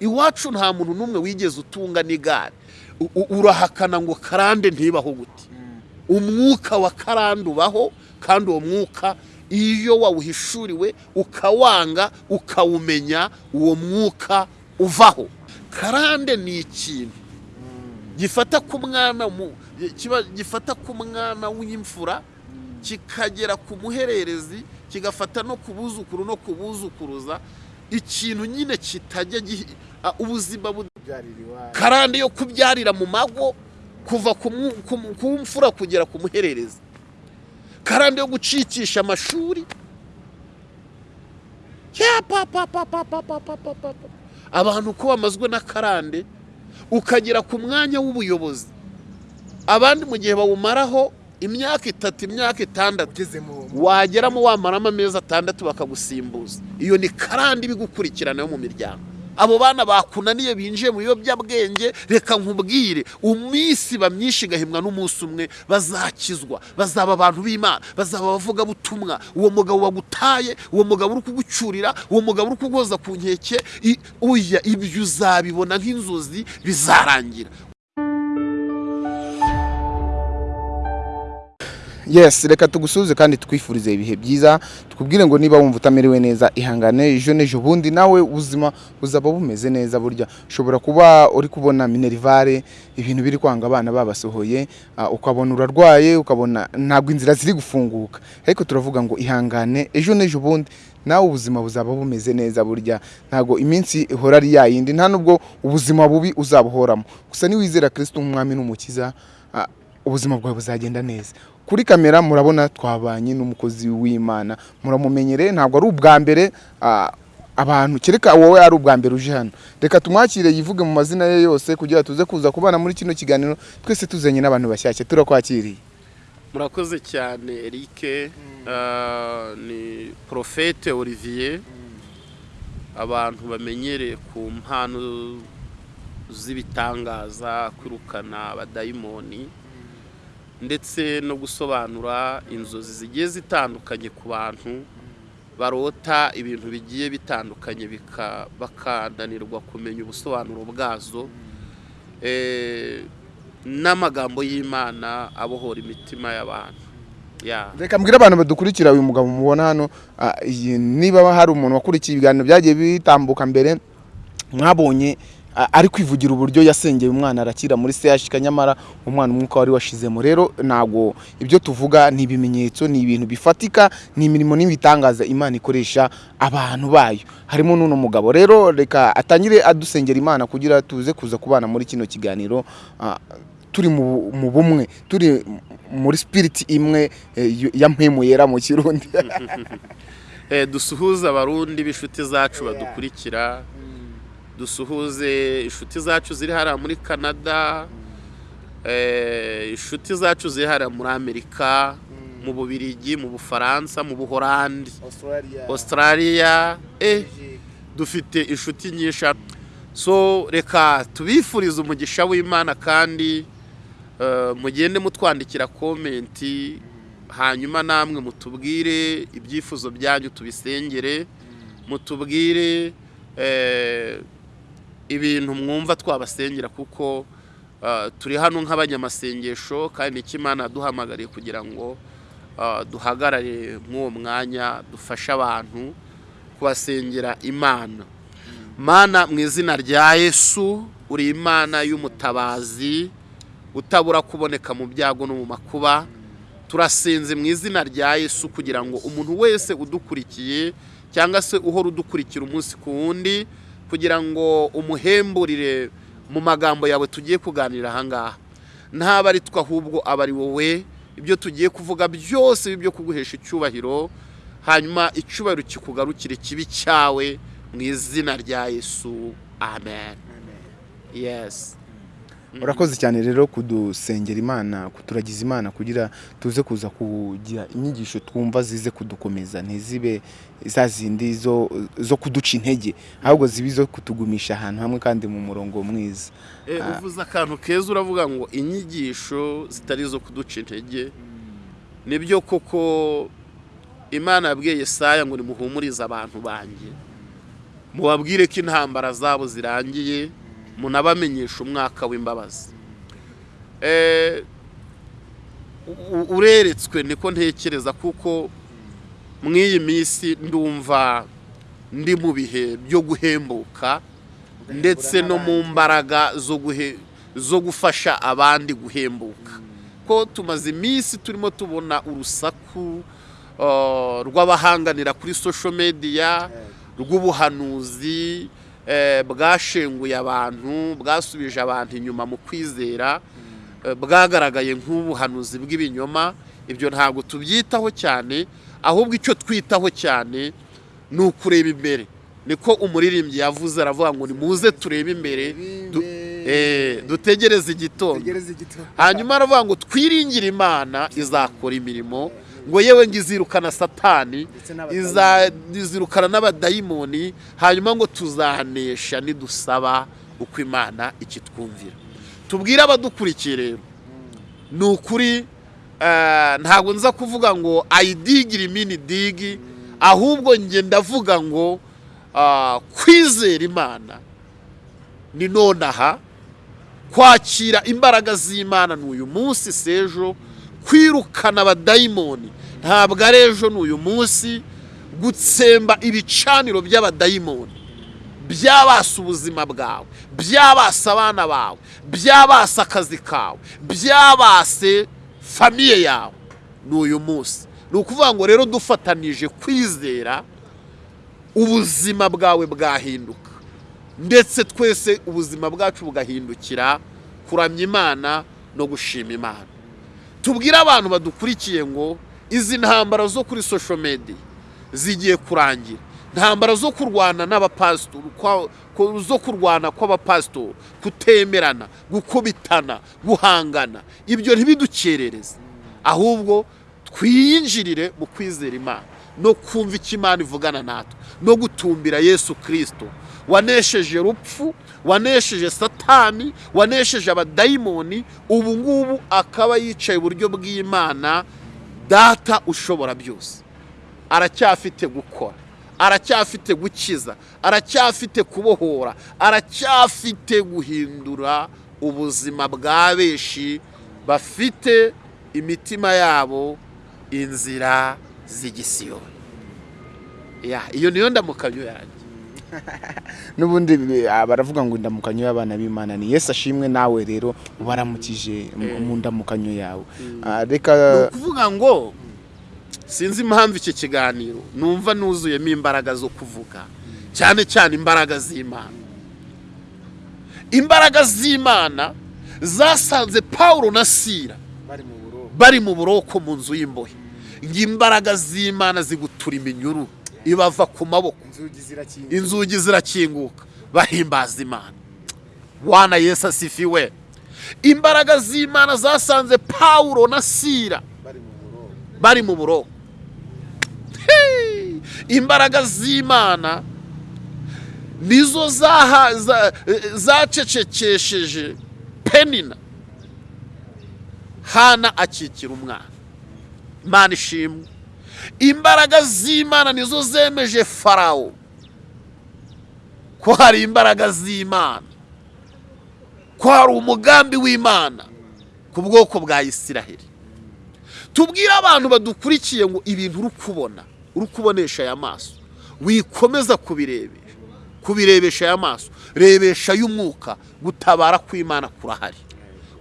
iwacu nta muntu n'umwe wigeze utunga n'igare. Urahakana ngo karande ntibaho gute. Umwuka wa karande ubaho kandi uwo mwuka iyo wawuhishuriwe ukawanga ukawumenya uwo mwuka uvaho. Karande ni ikintu gifata ku mwana mu- kiba- gifata ku mwana w'imfura kikagera ku muhererezi kigafata no ku buzukuru no ku buzukuruza. Ikintu nyine kitajya Ah, ubuzima karande yo kubyarira mu mago kuva ku mfura kugera ku muhererezi. Karande yo gucikisha amashuri. Abantu ko bamazwe na karande ukagera ku mwanya w'ubuyobozi. Abandi mu gihe bawumaraho imyaka itatu imyaka itandatu wageramo wamaramo amezi atandatu bakagusimbuza. Iyo ni karande ibigukurikirana yo mu miryango. Abo bana bakunaniye binjiye mu biyobyabwenge. Reka nkubwire umunsi bamyinshi igahimwa n'umunsi umwe bazakizwa. Bazaba abantu b'imana. Bazaba abavugabutumwa. Uwo mugabo wagutaye uwo mugabo uri kugucyurira uwo mugabo uri kugoza ku nkeke. Uya ibyo uzabibona nk'inzozi bizarangira. Yes reka tugusuhuze kandi twifurize ibihe byiza. Tukubwire ngo niba wumva utamerewe neza ihangane ejo n'ejo bundi nawe ubuzima buzaba bumeze neza burya. Ushobora kuba uri kubona minerivare ibintu biri kwanga abana babasohoye ah, ukabona urarwaye ukabona ntabwo inzira ziri gufunguka. Ariko turavuga ngo ihangane ejo n'ejo bundi nawe ubuzima buzaba bumeze neza burya. Ntabwo iminsi ihora ari yayindi nta nubwo ubuzima bubi uzabuhoramo. Gusa niwizera kirisito nk'umwami n'umukiza ah, ubuzima bwawe buzagenda neza. Kuri kamera murabona twabanye n'umukozi w'imana. Muramumenyereye ntabwo ari ubwa mbere abantu kereka wowe ari ubwa mbere uje hano. Reka tumwakire yivuge mu mazina ye yose kugira tuze kuza kubana muri kino kiganiro twese tuzanye n'abantu bashyashya. Turakwakiriye. Murakoze cyane Eric. Ah, ni porofete olivier. Abantu bamenyereye ku mpano z'ibitangaza kwirukana abadayimoni. Ndetse no gusobanura inzozi zigiye zitandukanye ku bantu barota ibintu bigiye bitandukanye bakananirwa kumenya ubusobanuro bwazo Eh, n'amagambo y'imana abohora imitima y'abantu. Ya. Reka mbwire abantu badukurikira uyu mugabo mubona hano. Ah, niba hari umuntu wakurikiye ibiganiro byagiye bitambuka mbere mwabonye ari kwivugira uburyo yasengeye umwana arakira muri CHK nyamara umwana umwuka wari washizemo. Rero ntabwo ibyo tuvuga ni ibimenyetso ni ibintu bifatika ni imirimo n'ibitangaza imana ikoresha abantu bayo. Harimo n'uno mugabo. Rero reka atangire adusengera imana kugira tuze kuza kubana muri kino kiganiro turi mu bumwe turi muri spirit imwe eh, ya mpemu yera mu kirundi. Eh, dusuhuze abarundi b'inshuti zacu badukurikira. Dusuhuze inshuti zacu ziri hariya muri canada eh, inshuti zacu ziri hariya muri amerika mu bubirigi mu bufaransa mu buhorandi australia. Eh, dufite inshuti nyinshi. So reka tubifurize umugisha w'imana kandi eh, mugende mutwandikira komenti hanyuma namwe mutubwire ibyifuzo byanyu tubisengere mutubwire eh, ibintu mwumva twabasengera kuko eh, turi hano nk'abanyamasengesho kandi imana yaduhamagariye kugira ngo eh, duhagarare mw'uwo mwanya dufashe abantu kubasengera imana. Mana mu izina rya yesu uri imana y'umutabazi utabura kuboneka mu byago no mu makuba turasenze mu izina rya yesu kugira ngo umuntu wese udukurikiye cyangwa se uhora udukurikira umunsi ku wundi kugira ngo umuhemburire mu magambo yawe tugiye kuganira ahangaha ntaba ari twe ahubwo aba ari wowe. Ibyo tugiye kuvuga byose byo kuguhesha icyubahiro hanyuma icyubahiro kikugarukire kibi cyawe mu izina rya yesu. Amen. Yes. Urakoze cyane rero kudusengera imana kuturagiza imana kugira tuze kuza kugira inyigisho twumva zize kudukomeza ntizibe za zindi zo kuduca intege ahubwo zibe izo kutugumisha ahantu hamwe kandi mu murongo mwiza. Eh, uvuze akantu keza uravuga ngo inyigisho zitari izo kuduca intege. Nibyo koko imana yabwiye Yesaya ngo nimuhumurize abantu banjye. Mubabwire ko intambara zabo zirangiye. Munabamenyesha umwaka w'imbabazi. Eh, ureretswe niko ntekereza kuko mu iyi minsi ndumva ndi mu bihe byo guhembuka ndetse no mu mbaraga zo guhe zo gufasha abandi guhembuka. Ko tumaze iminsi turimo tubona urusaku uh, rw'abahanganira kuri social media rw'ubuhanuzi eh, bwashenguye abantu bwasubije abantu inyuma mu kwizera eh, bwagaragaye nk'ubuhanuzi bw'ibinyoma. Ibyo ntabwo tubyitaho cyane ahubwo icyo twitaho cyane ni ukureba imbere. Niko umuririmbyi yavuze aravuga ngo nimuze turebe imbere eh, dutegereze igitondo. Hanyuma aravuga ngo twiringire imana izakora imirimo. Ngo yewe ngo izirukana satani iza- izirukana n'abadayimoni hanyuma ngo tuzanesha nidusaba uko imana ikitwumvira. Tubwire abadukurikiye rero. Ni ukuri eh, ntabwo nza kuvuga ngo ayidigire imini digi ahubwo njye ndavuga ngo ah, kwizera imana ni nonaha kwakira imbaraga z'imana ni uyu munsi s'ejo kwirukana abadayimoni. Ntabwo ari ejo ni uyu munsi. Gutsemba ibicaniro by'abadayimoni. Byabasa ubuzima bwawe byabasa abana bawe byabasa akazi kawe byabase famiye yawe. Ni uyu munsi. Ni ukuvuga ngo rero dufatanije kwizera ubuzima bwawe bwahinduka. Ndetse twese ubuzima bwacu bugahindukira kuramya imana no gushima imana. Tubwire abantu badukurikiye ngo izi ntambara zo kuri social media zigiye kurangira. Ntambara zo kurwana n'abapasitori zo kurwana kw'abapasitori kutemerana gukubitana guhangana. Ibyo ntibidukerereze. Ahubwo twiyinjirire mu kwizera imana no kumva icyo imana ivugana natwe no gutumbira yesu kirisito wanesheje rupfu wanesheje satani wanesheje abadayimoni ubu ngubu akaba yicaye iburyo bw'imana data ushobora byose. Aracyafite gukora aracyafite gukiza aracyafite kubohora aracyafite guhindura ubuzima bwa benshi bafite imitima yabo inzira z'igisiyoni iyo niyo ndamukanyo yanjye. n'ubundi eh, baravuga ngo indamukanyo y'abana b'imana. Ni yesu ashimwe nawe rero waramukije mu- mu ndamukanyo yawe. Ah, ni reka ukuvuga ngo sinzi impamvu iki kiganiro. Numva nuzuyemo imbaraga zo kuvuga. Cyane cyane imbaraga z'imana. Imbaraga z'imana zasanze paul na sira bari mu buroko. mu nzu y'imbohe. Ngo imbaraga z'imana zigutura iminyururu. Ibava ku maboko. Inzugi zirakinguka. Bahimbaza imana. Wana yesu asifiwe. Imbaraga z'imana zasanze pawulo na sira bari mu buroko. Imbaraga z'imana nizo zacecekesheje penina. Hana akikira umwana. Imana ishimwe. Imbaraga z'imana nizo zemeje farawo ko hari imbaraga z'imana? Ko hari umugambi w'imana ku bwoko bwa isiraheli? Tubwire abantu badukurikiye ngo ibintu uri kubona uri kubonesha aya maso. Wikomeza kubirebesha. Kubirebesha aya maso. Rebesha y'umwuka. Gutabara kw'imana kurahari.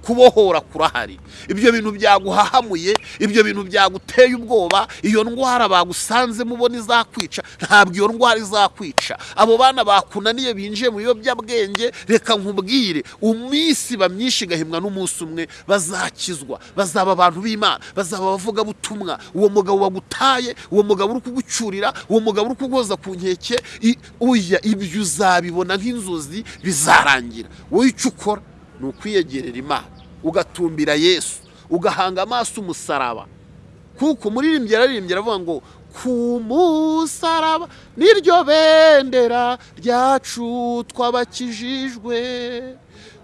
Kubohora kurahari. Ibyo bintu byaguhahamuye ibyo bintu byaguteye ubwoba iyo ndwara bagusanze mubona izakwica ntabwo iyo ndwara izakwica. Abo bana bakunaniye binjiye mu biyobyabwenge reka nkubwire iminsi iba myinshi igahimwa n'umunsi umwe bazakizwa bazaba abantu b'imana bazaba abavugabutumwa. Uwo mugabo wagutaye uwo mugabo uri kugucyurira uwo mugabo uri kugoza ku nkeke uya ibyo uzabibona nk'inzozi bizarangira. Wowe icyo ukora ni ukwiyegerera imana. Ugatumbira yesu ugahanga amaso umusaraba. Kuko umuririmbyi yararirimbye aravuga ngo ku musaraba. Niryo bendera ryacu twabakijijwe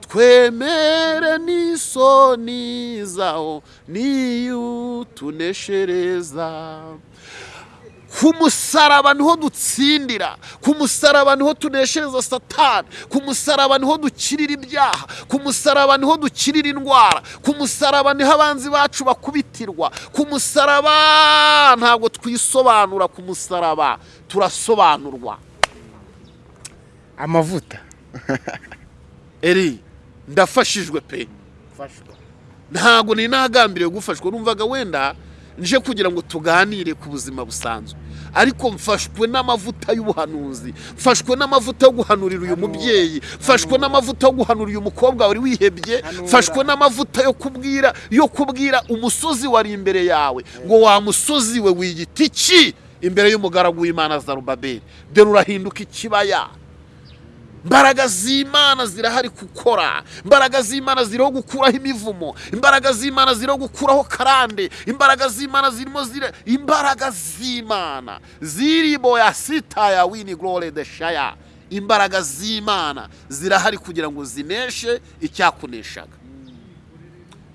twemere n'isoni zawo niyo tuneshereza. Ku musaraba ni ho dutsindira. Ku musaraba ni ho tuneshereza satani. Ku musaraba ni ho dukirira ibyaha. Ku musaraba ni ho dukirira indwara. Ku musaraba ni ho abanzi bacu bakubitirwa. Ku musaraba ntabwo twisobanura ku musaraba turasobanurwa. Amavuta. Eri ndafashijwe pe. Ntabwo ni nagambiriye gufashwa. Numvaga wenda nje kugira ngo tuganire ku buzima busanzwe. Ariko mfashwe n'amavuta y'ubuhanuzi mfashwe n'amavuta yo guhanurira uyu mubyeyi mfashwe n'amavuta yo guhanurira uyu mukobwa wari wihebye mfashwe n'amavuta yo kubwira yo kubwira umusozi wari imbere yawe. Ngo wa musozi we wiyita iki? Imbere y'umugaragu w'imana zarubabeli dore urahinduka ikibaya. Imbaraga z'imana zirahari gukora. Imbaraga z'imana ziriho gukuraho imivumo. Imbaraga z'imana ziriho gukuraho karande. Imbaraga z'imana zirimo zira imbaraga z'imana. Zirimo ya sita ya wini gorore de shaya imbaraga z'imana zirahari kugira ngo zineshe icyakuneshaga.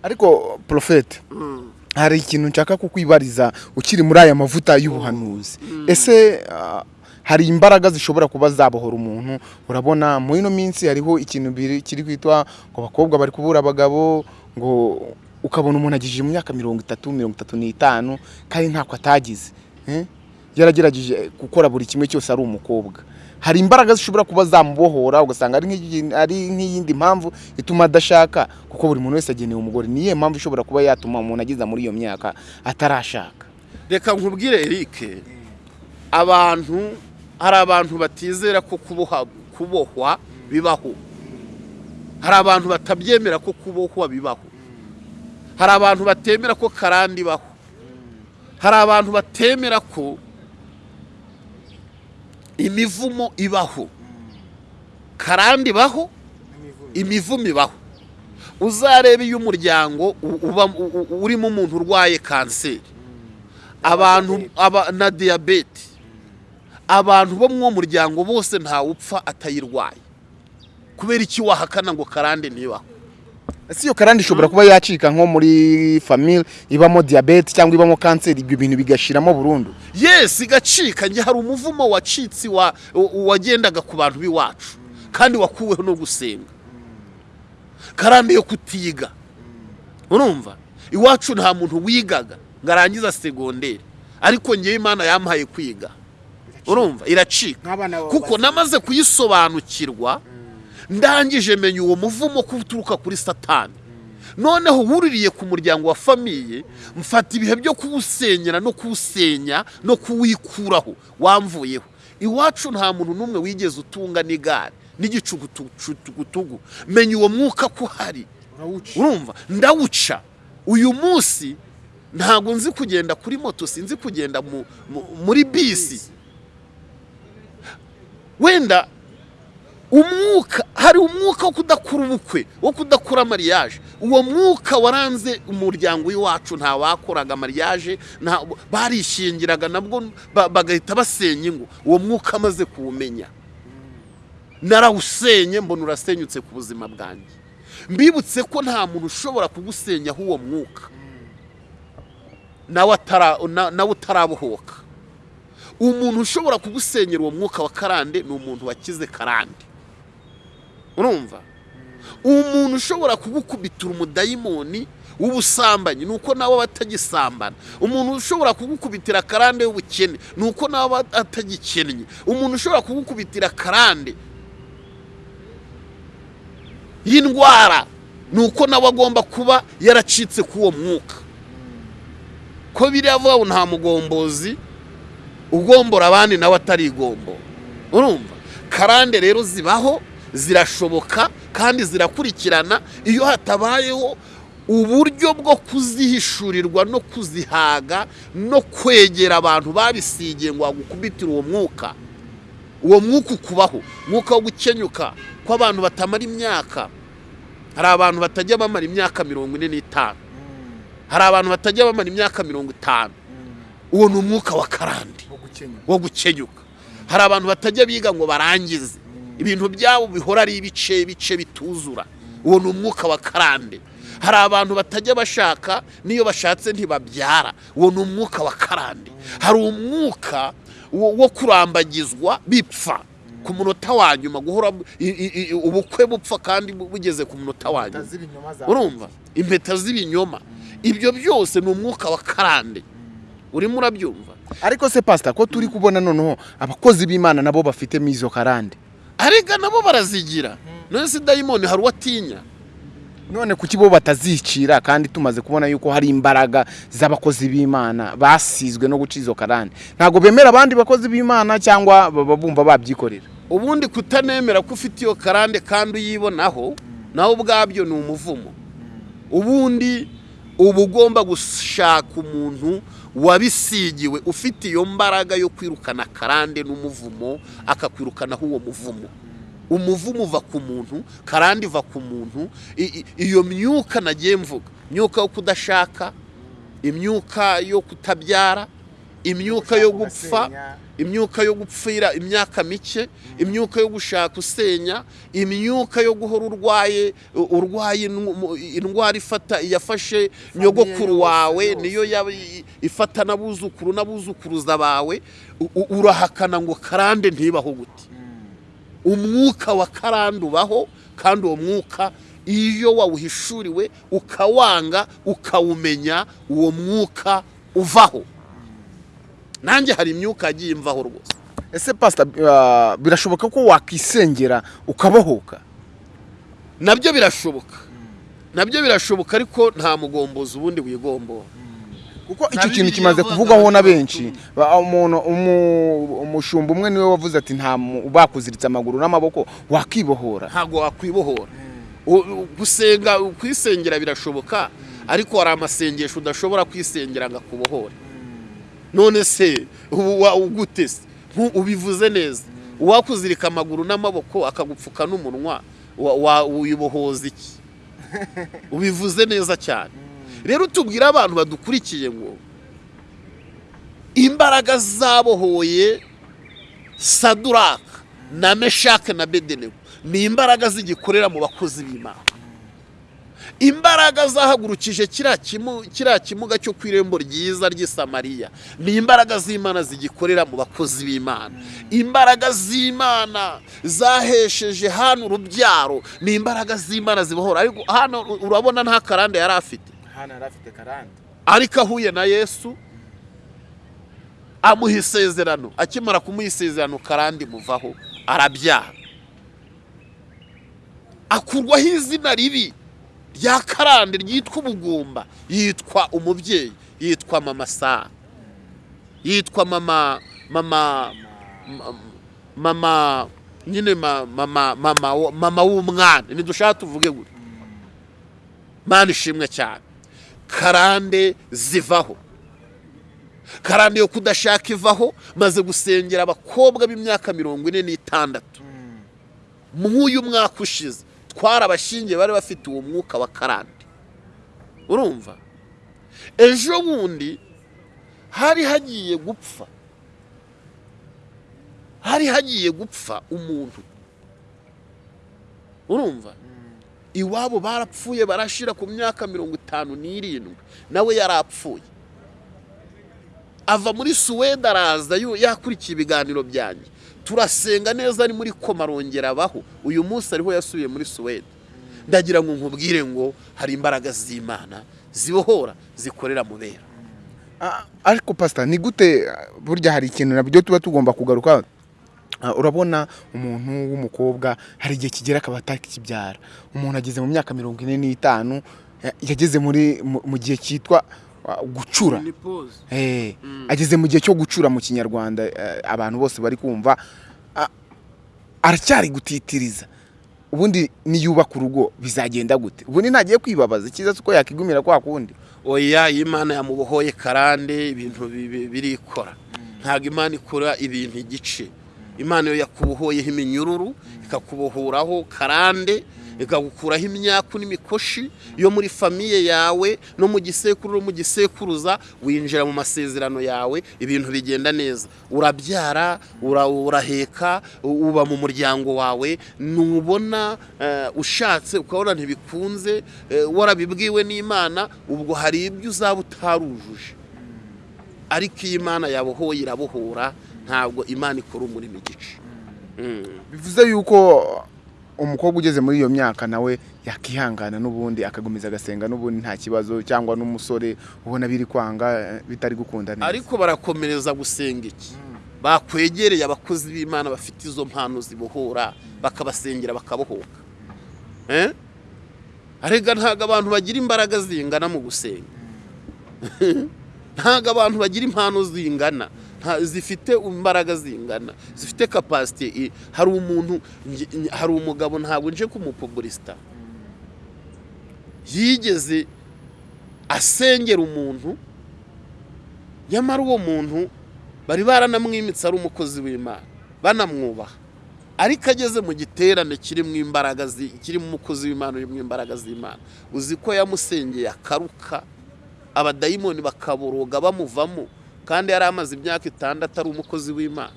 Ariko porofete hari ikintu nshaka kukwibariza ukiri muri aya mavuta y'ubuhanuzi. Ese ah, hari imbaraga zishobora kuba zabohora umuntu. Urabona muri ino minsi hariho ikintu kiri kwitwa ngo abakobwa bari kubura abagabo ngo ukabona umuntu agejeje mu myaka mirongo itatu mirongo itatu n'itanu kandi ntako atagize yaragerageje gukora buri kimwe cyose ari umukobwa. Hari imbaraga zishobora kuba zamubohora ugasanga ari nk'iyindi mpamvu ituma adashaka kuko buri muntu wese agenewe umugore. Ni iyihe mpamvu ishobora kuba yatuma umuntu ageza muri iyo myaka atarashaka? Reka nkubwire Eric abantu hari abantu batizera ko kubohwa bibaho. Hari abantu batabyemera ko kubohwa bibaho. Hari abantu batemera ko karande ibaho. Hari abantu batemera ko imivumo ibaho. Karande ibaho imivumo ibaho. Uzarebe iyo umuryango urimo umuntu urwaye kanseri. Abantu aba na diyabete. Abantu bo mu muryango bose ntawupfa atayirwaye. Kubera iki wahakana ngo karande ntibaho ese iyo karande ishobora kuba yacika nko muri famille ibamo diyabete cyangwa ibamo kanseri ibyo bintu bigashiramo burundu? Yesi igacika. Njye hari umuvumo wacitse wagendaga ku bantu b'iwacu. Kandi wakuweho no gusenga. Karande yo kutiga. Urumva? Iwacu nta muntu wigaga. Ngo arangize segonderi ariko ngewe imana yampaye kwiga. Urumva? Iracika. Kuko namaze kuyisobanukirwa ndangije menya uwo muvumo ko uturuka kuri satani. Noneho wuririye ku muryango wa famiye mfata ibihe byo kuwusenyera no kuwusenya no kuwikuraho. Wamvuyeho. Iwacu nta muntu n'umwe wigeze utunga n'igare. N'igicugutugu menya uwo mwuka ko uhari. Urumva? Ndawuca. Uyu munsi ntabwo nzi kugenda kuri moto sinzi kugenda mu- mu- muri bisi. Wenda umwuka hari umwuka wo kudakura ubukwe wo kudakura mariage. Uwo mwuka waranze umuryango w'iwacu nta wakoraga mariage nta barishingiraga nabwo ba- bagahita basenya ingo. Uwo mwuka amaze kuwumenya. Narawusenye mbona urasenyutse ku buzima bwanjye. Mbibutse ko nta muntu ushobora kugusenyaho uwo mwuka. Nawe utarabohoka. Umuntu ushobora kugusenyera uwo mwuka wa karande ni umuntu wakize karande. Urumva? Umuntu ushobora kugukubitira umudayimoni w'ubusambanyi ni uko nawe aba atagisambana. Umuntu ushobora kugukubitira karande y'ubukene ni uko nawe aba atagikennye umuntu ushobora kugukubitira karande y'indwara ni uko nawe agomba kuba yaracitse k'uwo mwuka. Ko biriya ngo nta mugombozi ugombora abandi nawe atari igombo. Urumva? Karande rero zibaho zirashoboka kandi zirakurikirana. Iyo hatabayeho uburyo bwo kuzihishurirwa no kuzihaga no kwegera abantu babisigiye ngo bagukubitire uwo mwuka. Uwo mwuka ukubaho umwuka wo gukenyuka ko abantu batamara imyaka. Hari abantu batajya bamara imyaka mirongo ine n'itanu. Hari abantu batajya bamara imyaka mirongo itanu. Uwo ni umwuka wa karande wo gukenyuka. hari abantu batajya biga ngo barangize. Ibintu byabo bihora ari ibice bice bituzura. Uwo ni umwuka wa karande hari abantu batajya bashaka n'iyo bashatse ntibabyara. Uwo ni umwuka wa karande hari umwuka wo kurambagizwa bipfa ku munota wa nyuma. Guhora ubukwe bupfa kandi bu- bugeze ku munota wa nyuma. urumva? Impeta z'ibinyoma. Ibyo byose ni umwuka wa karande urimo urabyumva. Ariko se pasita ko turi kubona noneho abakozi b'imana nabo bafitemo izo karande? Arega nabo barazigira. None se dayimoni hari uwo atinya none kuki bo batazicira kandi tumaze kubona yuko hari imbaraga z'abakozi b'imana basizwe no guca izo karande? Ntabwo bemera abandi bakozi b'imana cyangwa baba bumva babyikorera? Ubundi kutanemera ko ufite iyo karande kandi uyibonaho nawe ubwabyo ni umuvumo. Ubundi uba ugomba gushaka umuntu wabisigiwe ufite iyo mbaraga yo kwirukana karande n'umuvumo akakwirukanaho uwo muvumo. Umuvumo uva ku muntu karande iva ku muntu. Iyo myuka nagiye mvuga imyuka yo kudashaka imyuka yo kutabyara imyuka yo gupfa imyuka yo gupfira imyaka mike imyuka yo gushaka usenya imyuka yo guhora urwaye urwaye indwara ifata yafashe nyogokuru wawe niyo ifata n'abuzukuru n'abuzukuruza bawe urahakana ngo karande ntibaho gute. Umwuka wa karande ubaho kandi uwo mwuka iyo wawuhishuriwe ukawanga ukawumenya uwo mwuka uvaho. Nanjye hari imyuka yagiye imvaho rwose. Ese pasita ah, birashoboka ko wakisengera ukabohoka? Nabyo birashoboka. Nabyo birashoboka ariko nta mugombozi ubundi wigombora kuko icyo kintu kimaze kuvugwaho na benshi. Ba- umuntu umu- umushumba umwe ni we wavuze ati nta bakuziritse amaguru n'amaboko wakibohora. Ntabwo wakwibohora gusenga kwisengera birashoboka ariko hari amasengesho udashobora kwisengera ngo akubohore. None se ugute se ubivuze neza. Uwakuzirika amaguru n'amaboko akagupfuka n'umunwa wa- wa- wibohoza iki? Ubivuze neza cyane. Rero tubwire abantu badukurikiye ngo imbaraga zabohoye saduraka na meshake na bedenego. Ni imbaraga zigikorera mu bakozi b'imana. Imbaraga zahagurukije kiriya kimu- kiriya kimuga cyo ku irembo ryiza ry'i Samariya. Ni imbaraga z'imana zigikorera mu bakozi b'imana. Imbaraga z'imana zahesheje hano urubyaro. Ni imbaraga z'imana zibohora. Ariko hano urabona nta karande yari afite. Hano yari afite karande. Ariko ahuye na yesu amuha isezerano. Akimara kumuha isezerano karandi muvaho arabyara. Akurwaho izina ribi. Rya karande ryitwa ubugumba. Yitwa umubyeyi yitwa mama sa yitwa mama mama ma- mama nyine ma- mama mama mama w'umwana. Ntidushaka tuvuge gutya mana ishimwe cyane. Karande zivaho. Karande yo kudashaka ivaho maze gusengera abakobwa b'imyaka mirongo ine n'itandatu. Mw'uyu mwaka ushize twarabashingiye bari bafite uwo mwuka wa karande. Urumva? Ejo bundi hari hagiye gupfa. Hari hagiye gupfa umuntu. Urumva? Iwabo barapfuye barashira ku myaka mirongo itanu n'irindwi. Nawe yari apfuye. Ava muri suwede araza yakurikiye ibiganiro byanjye. Turasenga neza ari muri koma arongera abaho uyu munsi ariho yasubiye muri suwede. Ndagira ngo nkubwire ngo hari imbaraga z'imana zibohora zikorera mu bera. Ah, ariko pasita ni gute burya hari ikintu na byo tuba tugomba kugaruka? Ah, urabona umuntu w'umukobwa hari igihe kigera akaba atakibyara umuntu ageze mu myaka mirongo ine n'itanu ya- yageze muri mu- gihe cyitwa gucura. Eh, ageze mu gihe cyo gucura mu kinyarwanda eh, abantu bose bari kumva aracyari gutitiriza. Ubundi niyubaka urugo bizagenda gute? Ubundi ntagiye kwibabaza icyiza uko yakigumira kwa kundi? Oya iyo imana yamubohoye karande ibintu bi- bi- birikora. Ntabwo imana ikora ibintu igice. Imana iyo yakubohoyeho iminyururu ikakubohoraho karande ikagukuraho imyaku n'imikoshi yo muri famiye yawe no mu gisekuru no mu gisekuruza winjira mu masezerano yawe ibintu bigenda neza. Urabyara ura- uraheka uba mu muryango wawe nubona eh, ushatse ukabona ntibikunze eh, warabibwiwe n'imana ubwo hari ibyo uzaba utarujuje. Ariko iyo imana yabohoye irabohora ntabwo imana ikora umurimo igice. Mm. bivuze yuko umukobwa ugeze muri iyo myaka nawe yakihangana n'ubundi akagumiza agasenga n'ubundi nta kibazo cyangwa n'umusore ubona biri kwanga bitari gukunda neza. Ariko barakomereza gusenga iki? Bakwegereye abakozi b'imana bafite izo mpano zibohora bakabasengera bakabohoka. Eh? arega ntabwo abantu bagira imbaraga zingana mu gusenga. Ntabwo abantu bagira impano zingana. Zifite imbaraga zingana. Zifite kapasite hari umuntu hari umugabo ntabwo nje kumupubulisita yigeze asengera umuntu nyamara uwo muntu bari baranamwimitse ari umukozi w'imana banamwubaha. Ariko ageze mu giterane kirimo imbaraga kirimo umukozi w'imana urimo imbaraga z'imana. Uzi ko yamusengeye akaruka abadayimoni bakaboroga bamuvamo. Kandi yari amaze imyaka itandatu ari umukozi w'imana.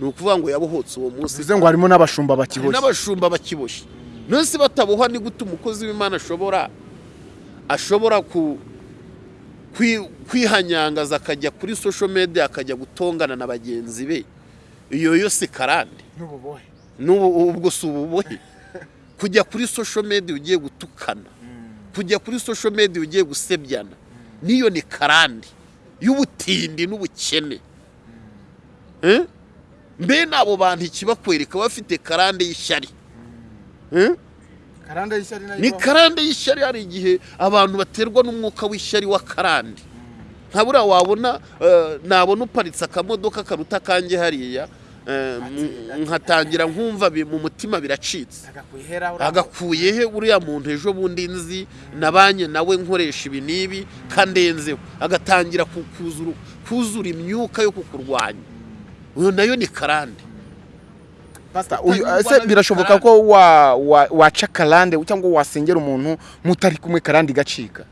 Ni ukuvuga ngo yabohotse uwo munsi. Bivuze ngo harimo n'abashumba hari bakiboshye. n'abashumba bakiboshye. Nonese bataboha ni gute umukozi w'imana ashobora ashobora ku kwi- kwihanyangaza akajya kuri social media akajya gutongana na bagenzi be? Iyo yo si karande ubwo si ububohe? Kujya kuri social media ugiye gutukana. Kujya kuri social media ugiye gusebyana. Niyo ni karande. Y'ubutindi n'ubukene Eh? mbe n'abo bantu ikibakwereka bafite karande y'ishyari Eh? ni karande y'ishyari hari igihe abantu baterwa n'umwuka w'ishyari wa karande nka buriya wabona eh, nabona uparitse akamodoka karuta kanjye hariya nkatangira nkumva bi- mu mutima biracitse. Agakuye he uriya muntu ejo bundi nzi? Nabanye nawe nkoresha ibi n'ibi kandenzeho agatangira ku- kuzura- kuzura imyuka yo kukurwanya. Uyu na yo ni karande. Pastor, uyu ese birashoboka ko wa- wa- waca karande cyangwa wasengera umuntu mutari kumwe karande igacika?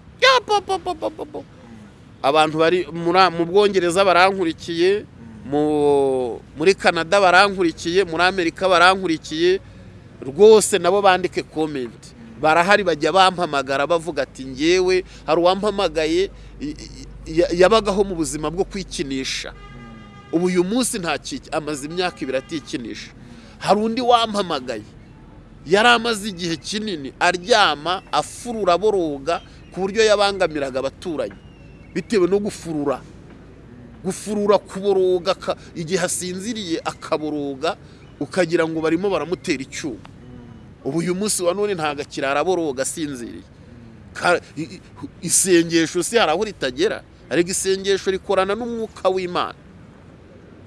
Abantu bari mu bwongereza barankurikiye. Muri canada barankurikiye muri amerika barankurikiye rwose nabo bandike komenti barahari bajya bampamagara bavuga ati ngewe. Hari uwampamagaye yabagaho mu buzima bwo kwikinisha. Ubu uyu munsi nta amaze imyaka ibiri atikinisha. Hari undi wampamagaye yari amaze igihe kinini aryama afurura boroga ku buryo yabangamiraga abaturanyi bitewe no gufurura. Gufurura kuboroga igihe asinziriye akaboroga ukagira ngo barimo baramutera icyuma. Ubu uyu munsi wa none ntabwo akirara aboroga asinziriye. Isengesho si hari aho ritagera ariko isengesho rikorana n'umwuka w'imana.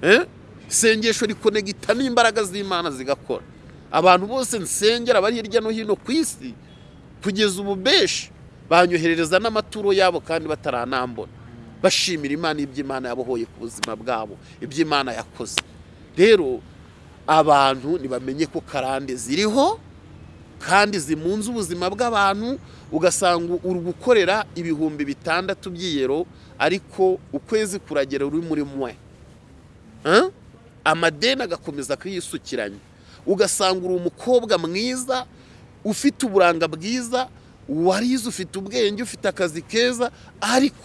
Eh? isengesho rikonegita n'imbaraga z'imana zigakora. Abantu bose nsengera bari hirya no hino ku isi kugeza ubu benshi banyoherereza n'amaturo yabo kandi bataranambona bashimira imana iby'imana yabohoye ku buzima bwabo iby'imana yakoze. Rero abantu ntibamenye ko karande ziriho kandi zimunze ubuzima bw'abantu ugasanga uri gukorera ibihumbi bitandatu by'iyero ariko ukwezi kuragera uri muri mwe. Amadeni agakomeza kuyisukiranya. Ugasanga uri umukobwa mwiza ufite uburanga bwiza warize ufite ubwenge ufite akazi keza ariko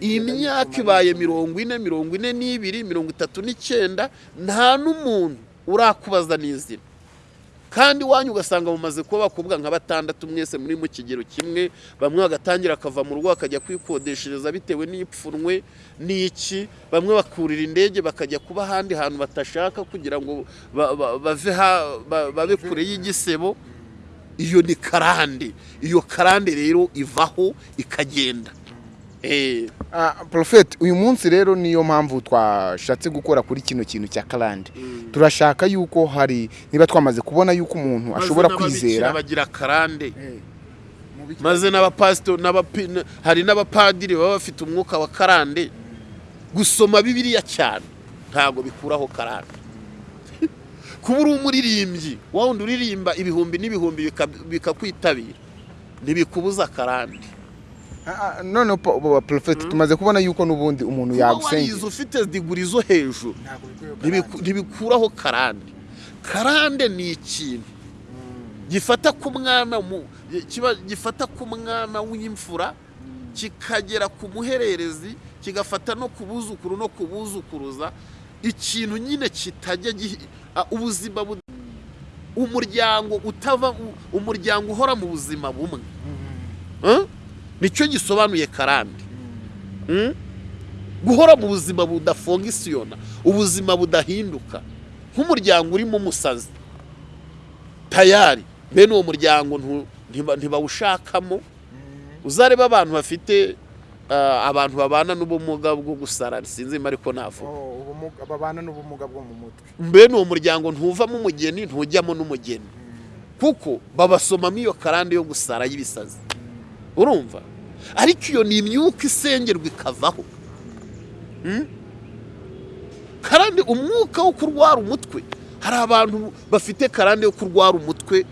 iyi myaka ibaye mirongo ine mirongo ine n'ibiri mirongo itatu n'icyenda nta n'umuntu urakubaza n'izina. Kandi iwanyu ugasanga mumaze kuba bakobwa nka batandatu mwese muri mu kigero kimwe bamwe bagatangira akava mu rugo bakajya kwikodeshereza bitewe n'ipfunwe n'iki bamwe bakurira indege bakajya kuba ahandi hantu batashaka kugira ngo babe kure y'igisebo. Iyo ni karande iyo karande rero ivaho ikagenda. Eh, Ah, Prophet uyu munsi rero niyo mpamvu twashatse gukora kuri kino kintu cya karande turashaka yuko hari niba twamaze kubona yuko umuntu ashobora kwizera. bagira karande maze n'abapasito hari n'abapadiri baba bafite umwuka wa karande gusoma bibiliya cyane ntabwo bikuraho karande kuba uri umuririmbyi wa wundi uririmba ibihumbi n'ibihumbi bika- bikakwitabira ntibikubuza akarande ah, none po- po- porofeti tumaze kubona yuko n'ubundi umuntu yagusengera ufite diguri zo hejuru. Ntibiku- ntibikuraho karande. Karande ni ikintu gifata ku mwana gifata ku mwana w'imfura kikagera ku muhererezi kigafata no ku buzukuru no ku buzukuruza. Ikintu nyine kitajya ubuzima bu- umuryango utava umuryango uhora mu buzima bumwe. Eh? Ni cyo gisobanuye karande Mm? guhora mu buzima budafongisiyona ubuzima budahinduka. Nk'umuryango urimo umusazi tayari. Bene uwo muryango ntibawushakamo. Uzareba abantu bafite ah, abantu babana n'ubumuga bwo gusara. Sinzi niba ariko navuga. Babana n'ubumuga bwo mu mutwe. Mbene uwo muryango ntuvamo umugeni ntujyamo n'umugeni. Kuko babasomamo iyo karande yo gusara y'ibisazi. Urumva? Ariko iyo ni imyuka isengerwa ikavaho. Mm? karande umwuka wo kurwara umutwe. Hari abantu bafite karande yo kurwara umutwe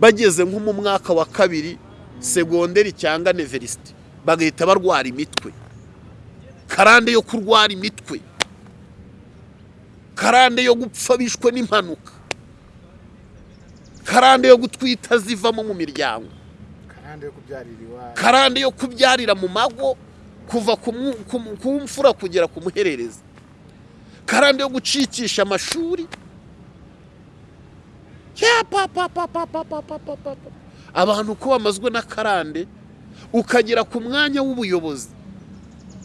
bageze nko mu mwaka wa kabiri segonderi cyangwa neverisite bagahita barwara imitwe. Karande yo kurwara imitwe. Karande yo gupfa bishwe n'impanuka. Karande yo gutwita zivamo mu miryango. karande yo kubyarira mu mago kuva ku mfura kugera ku muhererezi. Karande yo gucikisha amashuri. Abantu uko bamazwe na karande ukagera ku mwanya w'ubuyobozi.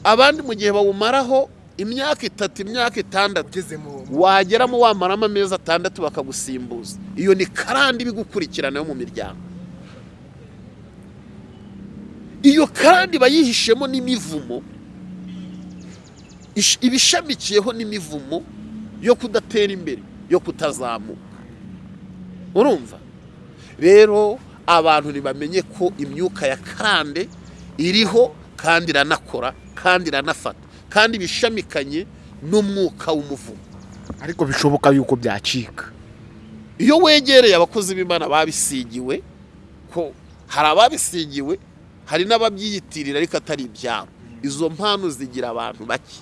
Abandi mu gihe bawumaraho imyaka itatu imyaka itandatu wageramo wamaramo amezi atandatu bakagusimbuza. Iyo ni karande ibigukurikirana yo mu miryango. Iyo karande iba yihishemo n'imivumo ish- iba ishamikiyeho n'imivumo yo kudatera imbere yo kutazamuka. Urumva? Rero abantu ntibamenye ko imyuka ya karande iriho kandi iranakora kandi iranafata. Kandi bishamikanye n'umwuka w'umuvumo. Ariko bishoboka yuko byacika. Iyo wegereye abakozi b'imana babisigiwe ko hari ababisigiwe hari n'ababyiyitirira ariko atari ibyabo. Izo mpano zigira abantu bake.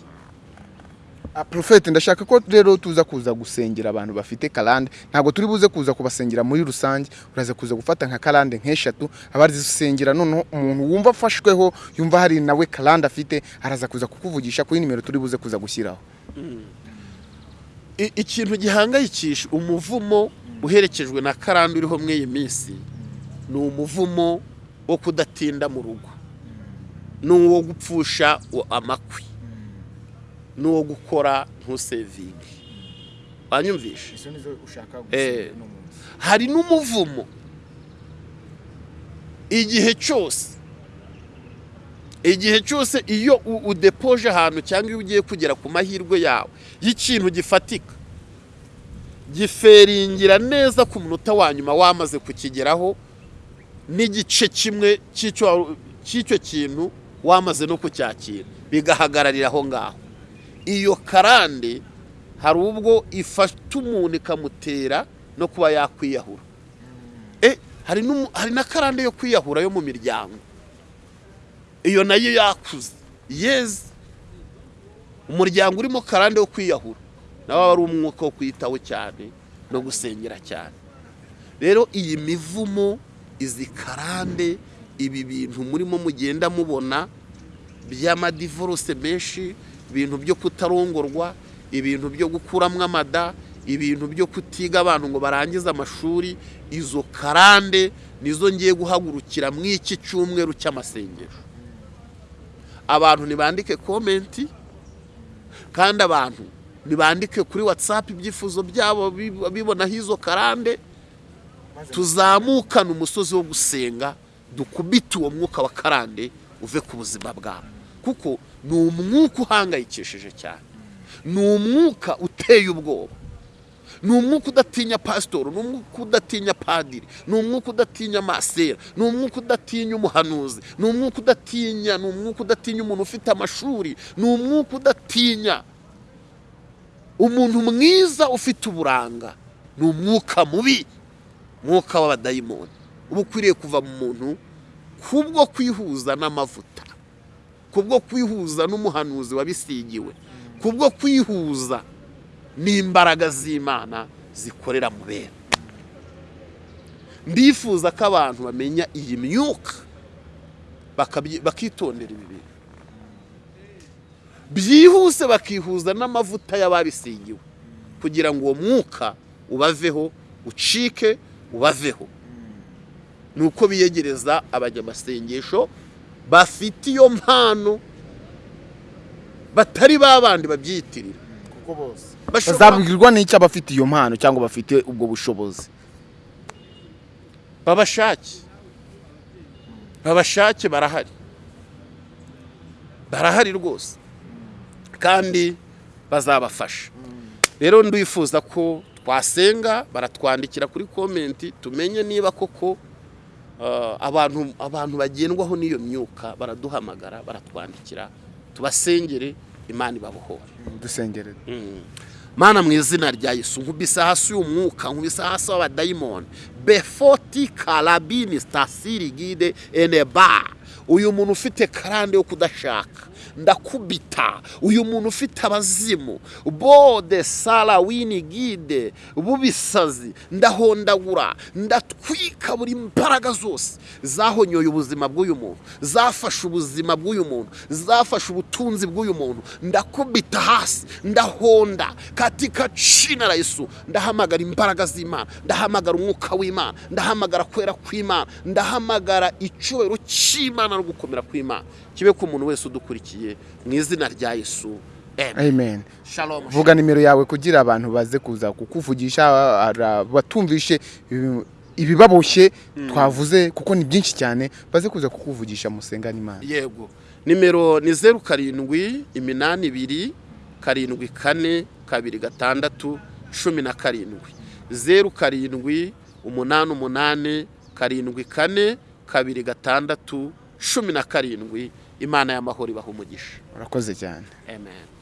Ah, Prophet ndashaka ko rero tuza kuza gusengera abantu bafite karande ntabwo turi buze kuza kubasengera muri rusange. Uraza kuza gufata nka karande nk'eshatu. Abazisengera noneho umuntu wumva afashweho yumva hari nawe karande afite araza kuza kukuvugisha kuri nimero turi buze kuza gushyiraho. Ikintu gihangayikisha umuvumo uherekejwe na karande uriho muri iyi minsi ni umuvumo wo kudatinda mu rugo. Ni uwo gupfusha amakwi. Ni uwo gukora nizo ushaka Eh. hari n'umuvumo. Igihe cyose igihe cyose iyo udepoje ahantu cyangwa iyo ugiye kugera ku mahirwe yawe y'ikintu gifatika giferingira neza ku munota wa nyuma wamaze kukigeraho n'igice kimwe cy'icyo kintu wamaze no kucyakira. Bigahagararira aho ngaho. Iyo karande hari ubwo ifata umuntu ikamutera no kuba yakwiyahura. E hari na karande yo kwiyahura yo mu miryango. Iyo na yo yakuze. Yeze umuryango urimo karande yo kwiyahura. Nawe aba ari umwuka wo kwitaho cyane no gusengera cyane. Rero iyi mivumo izi karande ibi bintu murimo mugenda mubona by'amadivorose menshi ibintu byo kutarongorwa ibintu byo gukuramo amada ibintu byo kutiga abantu ngo barangize amashuri izo karande nizo ngiye guhagurukira mu iki cyumweru cy'amasengesho. Abantu ntibandike komenti kandi abantu ntibandike kuri watsapu ibyifuzo byabo bib- bibonaho izo karande tuzamukane umusozi wo gusenga dukubite uwo mwuka wa karande uve ku buzima bwabo kuko ni umwuka uhangayikishije cyane. Ni umwuka uteye ubwoba. Ni umwuka udatinya pasitori ni umwuka udatinya padiri ni umwuka udatinya masera ni umwuka udatinya umuhanuzi ni umwuka udatinya ni umwuka udatinya umuntu ufite amashuri ni umwuka udatinya umuntu mwiza ufite uburanga. Ni umwuka mubi. Umwuka w'abadayimoni. Uba ukwiriye kuva mu muntu kubwo kwihuza n'amavuta kubwo kwihuza n'umuhanuzi wabisigiwe kubwo kwihuza n'imbaraga z'imana zikorera mu bera ndifuza ko abantu bamenya iyi myuka bakitondera ibi bintu. Byihuse bakihuza n'amavuta y'ababisigiwe kugira ngo uwo mwuka ubaveho ucike ubaveho. Ni uko biyegereza abanyamasengesho bafite iyo mpano batari ba bandi babyiyitirira. Bazabwirwa n'icyo abafite iyo mpano cyangwa bafite ubwo bushobozi. Babashake. Babashake barahari. Barahari rwose. Kandi bazabafasha. Rero ndifuza ko twasenga baratwandikira kuri komenti tumenye niba koko uh, abantu abantu bagendwaho n'iyo myuka baraduhamagara baratwandikira tubasengere imana ibabohore. Dusengere. Mana mu izina rya yesu nkubise hasi uyu mwuka nkubise hasi w'abadayimoni befoti karabini stasiri gide eneba uyu muntu ufite karande yo kudashaka. Ndakubita. Uyu muntu ufite abazimu. Bode sara wini gide bubisazi. Ndahondagura. Ndatwika buri mbaraga zose. Zahonyoye ubuzima bw'uyu muntu. Zafashe ubuzima bw'uyu muntu. Zafashe ubutunzi bw'uyu muntu. Ndakubita hasi. Ndahonda. Katika jina la Yesu. Ndahamagara imbaraga z'Imana. Ndahamagara umwuka w'Imana. Ndahamagara kwera kw'Imana. Ndahamagara icyubahiro cy'Imana no gukomera kw'Imana. Kibe ku muntu wese udukurikiye mu izina rya Yesu. Amen. Vuga nimero yawe kugira abantu baze kuza kukuvugisha batumvishe ibi- ibibaboshye twavuze kuko ni byinshi cyane baze kuza kukuvugisha musenga n'imana. Yego. Nimero ni zeru karindwi iminani ibiri karindwi kane kabiri gatandatu cumi na karindwi. Zeru karindwi umunani umunani karindwi kane kabiri gatandatu cumi na karindwi. Imana y'amahoro ibaha umugisha. Urakoze cyane. Amen.